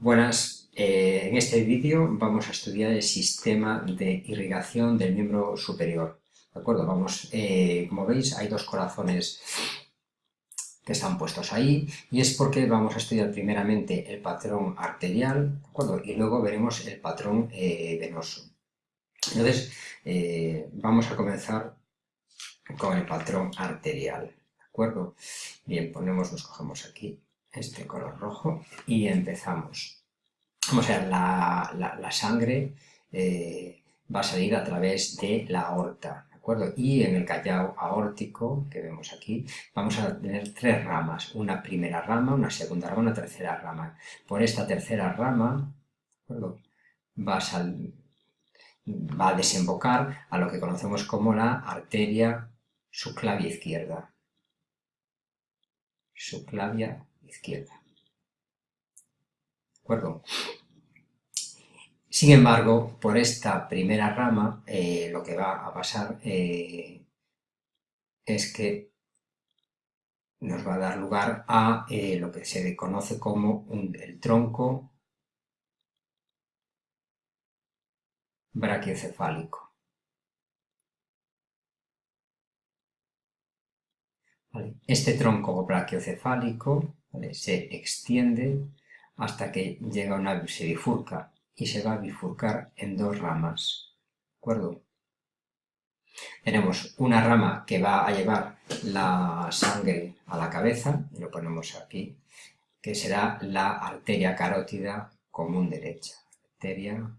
Buenas, eh, en este vídeo vamos a estudiar el sistema de irrigación del miembro superior. ¿De acuerdo? Vamos, eh, como veis, hay dos corazones que están puestos ahí y es porque vamos a estudiar primeramente el patrón arterial, ¿de acuerdo? Y luego veremos el patrón eh, venoso. Entonces, vamos a comenzar con el patrón arterial, ¿de acuerdo? Bien, ponemos, nos cogemos aquí este color rojo y empezamos. O sea, la, sangre eh, va a salir a través de la aorta, ¿de acuerdo? Y en el callao aórtico, que vemos aquí, vamos a tener tres ramas, una primera rama, una segunda rama, una tercera rama. Por esta tercera rama, Va a, va a desembocar a lo que conocemos como la arteria subclavia izquierda. Subclavia izquierda. ¿De acuerdo? Sin embargo, por esta primera rama, eh, lo que va a pasar eh, es que nos va a dar lugar a eh, lo que se conoce como el tronco brachiocefálico. Este tronco se extiende hasta que llega una, se bifurca y se va a bifurcar en dos ramas. ¿De acuerdo? Tenemos una rama que va a llevar la sangre a la cabeza, y lo ponemos aquí, que será la arteria carótida común derecha. Arteria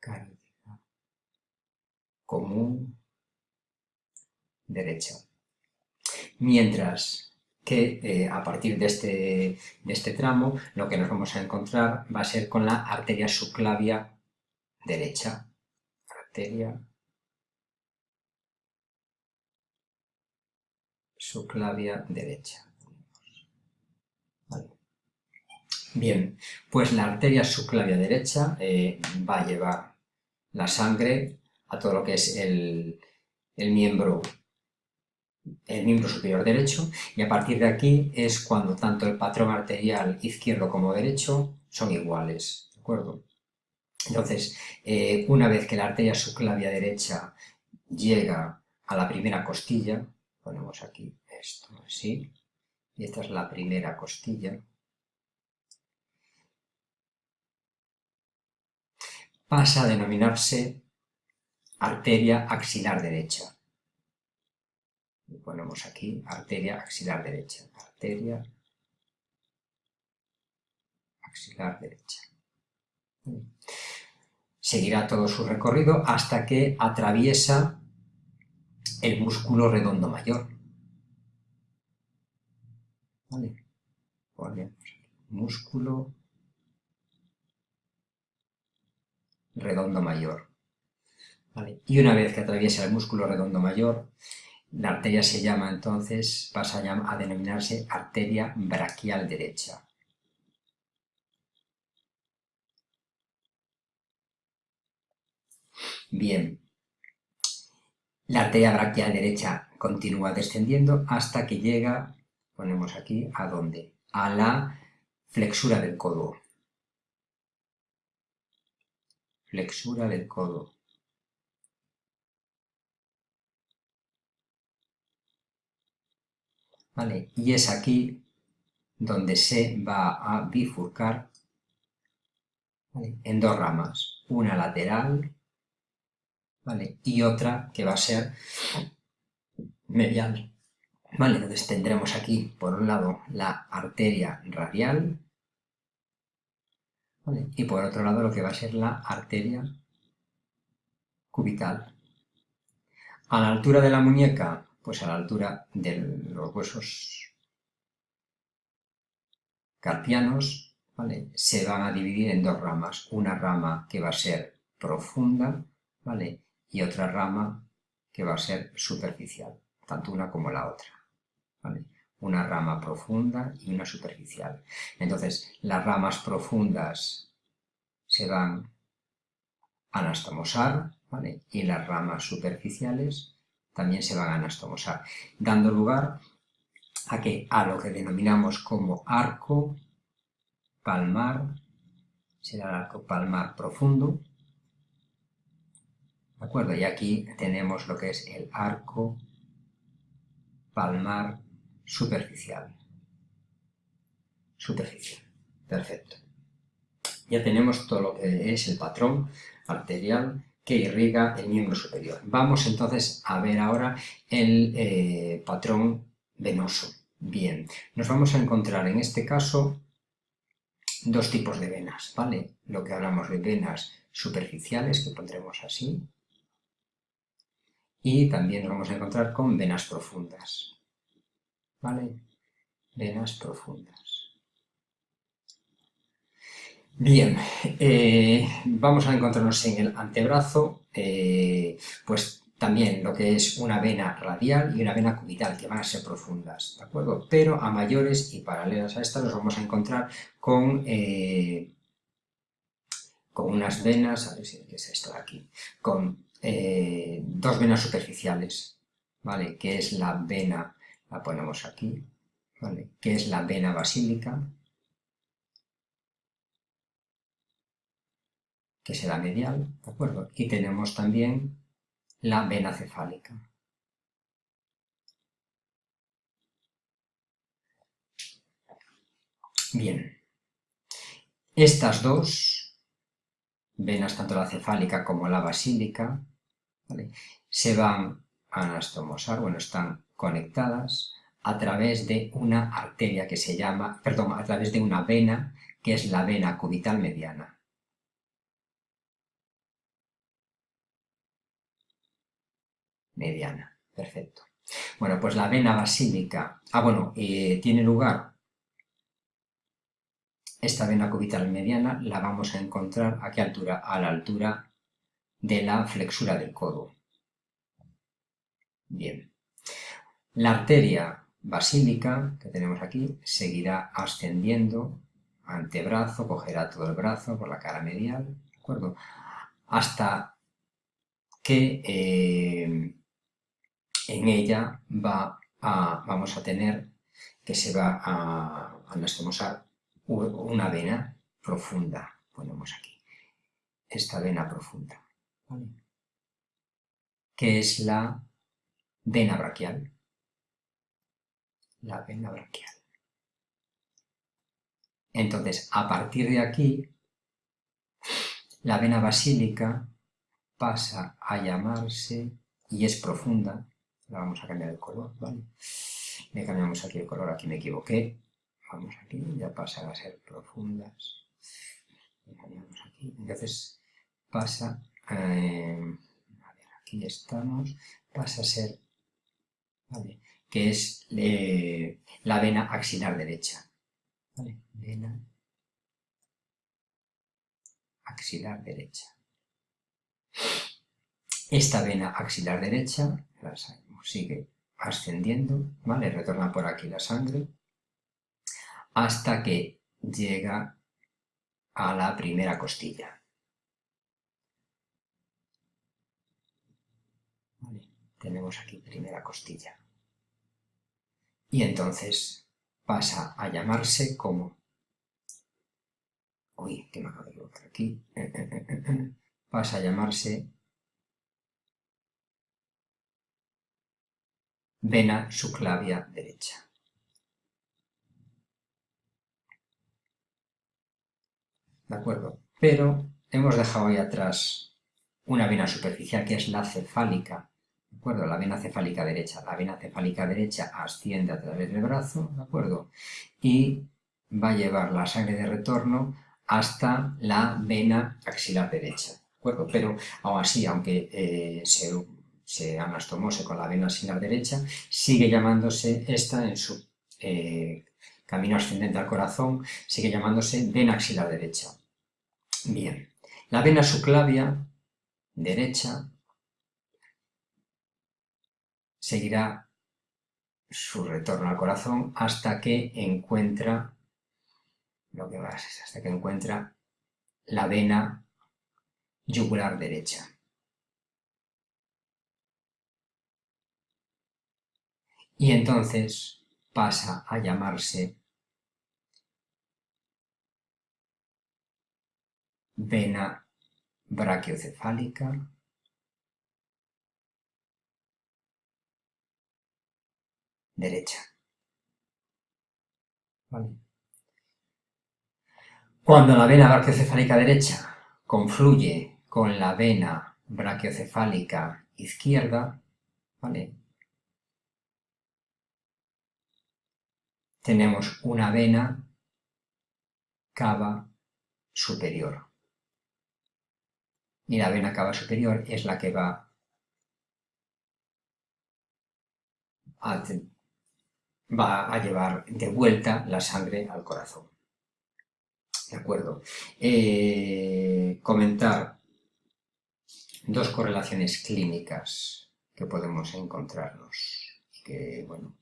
carótida común derecha mientras que eh, a partir este, de este, tramo lo que nos vamos a encontrar va a ser con la arteria subclavia derecha. Arteria subclavia derecha. Bien, pues la arteria subclavia derecha eh, va a llevar la sangre a todo lo que es el, el miembro el miembro superior derecho y a partir de aquí es cuando tanto el patrón arterial izquierdo como derecho son iguales, ¿de acuerdo? Entonces, eh, una vez que la arteria subclavia derecha llega a la primera costilla, ponemos aquí esto así, y esta es la primera costilla, pasa a denominarse arteria axilar derecha ponemos aquí arteria axilar derecha, arteria axilar derecha. Seguirá todo su recorrido hasta que atraviesa el músculo redondo mayor. ¿Vale? músculo redondo mayor. Y una vez que atraviesa el músculo redondo mayor, la arteria se llama entonces, pasa a, denominarse arteria braquial derecha. Bien, la arteria braquial derecha continúa descendiendo hasta que llega, ponemos aquí, ¿a dónde? A la flexura del codo. Flexura del codo. Y es aquí donde se va a bifurcar en dos ramas, una lateral y otra que va a ser medial. ¿Vale? Entonces tendremos aquí, por un lado, la arteria radial y por otro lado lo que va a ser la arteria cubital. A la altura de la muñeca pues a la altura de los huesos carpianos, ¿vale? se van a dividir en dos ramas. Una rama que va a ser profunda, ¿vale? Y otra rama que va a ser superficial, tanto una como la otra, ¿vale? Una rama profunda y una superficial. Entonces, las ramas profundas se van a anastomosar, ¿vale? Y las ramas superficiales también se van a anastomosar, dando lugar ¿A qué? A lo que denominamos como arco palmar, será el arco palmar profundo, ¿de acuerdo? Y aquí tenemos lo que es el arco palmar superficial. Superficial, perfecto. Ya tenemos todo lo que es el patrón arterial que irriga el miembro superior. Vamos entonces a ver ahora el eh, patrón venoso. Bien, nos vamos a encontrar en este caso dos tipos de venas, ¿vale? Lo que hablamos de venas superficiales, que pondremos así, y también nos vamos a encontrar con venas profundas, ¿vale? Venas profundas. Bien, eh, vamos a encontrarnos en el antebrazo, eh, pues también lo que es una vena radial y una vena cubital, que van a ser profundas, ¿de acuerdo? Pero a mayores y paralelas a estas nos vamos a encontrar con, eh, con unas venas, a ver si es esto de aquí, con dos venas superficiales, ¿vale? Que es la vena, la ponemos aquí, ¿vale? Que es la vena basílica, que será medial, ¿de acuerdo? Y tenemos también la vena cefálica. Bien, estas dos venas, tanto la cefálica como la basílica, se van a anastomosar, bueno, están conectadas a través de una arteria que se llama, perdón, a través de una vena que es la vena cubital mediana. Mediana. Perfecto. Bueno, pues la vena basílica, ah bueno, eh, tiene lugar esta vena cubital mediana, la vamos a encontrar a qué altura? A la altura de la flexura del codo. Bien. La arteria basílica que tenemos aquí seguirá ascendiendo antebrazo, cogerá todo el brazo por la cara medial, ¿de acuerdo? Hasta que eh, en ella va a, vamos a tener que se va a anastomosar una vena profunda, ponemos aquí, esta vena profunda, que es la vena braquial, la vena braquial. Entonces, a partir de aquí, la vena basílica pasa a llamarse, y es profunda, vamos a cambiar el color, ¿vale? Le cambiamos aquí el color, aquí me equivoqué. Vamos aquí, ya pasan a ser profundas. Le cambiamos aquí. Entonces pasa, eh, a ver, aquí estamos, pasa a ser, ¿vale? Que es la vena axilar derecha. ¿Vale? Vena axilar derecha. Esta vena axilar derecha, la sigue ascendiendo, ¿vale? Retorna por aquí la sangre hasta que llega a la primera costilla. Tenemos aquí primera costilla. Y entonces pasa a llamarse como... Uy, que me acabo de aquí. Pasa a llamarse vena subclavia derecha. ¿De acuerdo? Pero hemos dejado ahí atrás una vena superficial que es la cefálica, ¿de acuerdo? La vena cefálica derecha. La vena cefálica derecha asciende a través del brazo, ¿de acuerdo? Y va a llevar la sangre de retorno hasta la vena axilar derecha, ¿de acuerdo? Pero aún así, aunque eh, se se anastomose con la vena axilar derecha, sigue llamándose esta en su eh, camino ascendente al corazón, sigue llamándose vena axilar derecha. Bien, la vena subclavia derecha seguirá su retorno al corazón hasta que encuentra lo que va hasta que encuentra la vena yugular derecha. Y entonces pasa a llamarse vena brachiocefálica derecha. Cuando la vena brachiocefálica derecha confluye con la vena brachiocefálica izquierda, ¿vale? Tenemos una vena cava superior. Y la vena cava superior es la que va a, va a llevar de vuelta la sangre al corazón. ¿De acuerdo? Eh, comentar dos correlaciones clínicas que podemos encontrarnos. Que, bueno,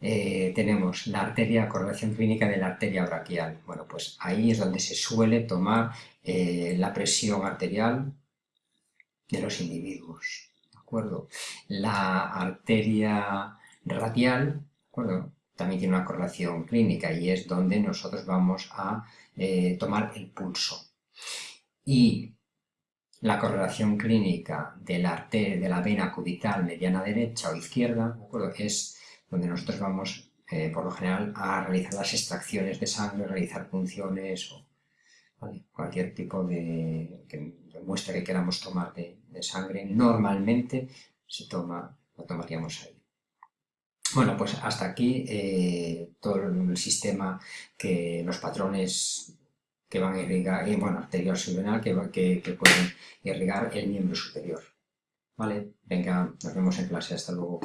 eh, tenemos la arteria, correlación clínica de la arteria braquial. Bueno, pues ahí es donde se suele tomar eh, la presión arterial de los individuos. ¿De acuerdo? La arteria radial, acuerdo? También tiene una correlación clínica y es donde nosotros vamos a eh, tomar el pulso. Y la correlación clínica de la, arteria, de la vena cubital mediana derecha o izquierda, ¿de acuerdo? Es donde nosotros vamos, eh, por lo general, a realizar las extracciones de sangre, realizar punciones o cualquier tipo de, muestra que queramos tomar de, sangre. Normalmente se toma, lo tomaríamos ahí. Bueno, pues hasta aquí eh, todo el sistema que los patrones que van a irrigar, y bueno, arterial subrenal que, que, que pueden irrigar el miembro superior. Vale, venga, nos vemos en clase, hasta luego.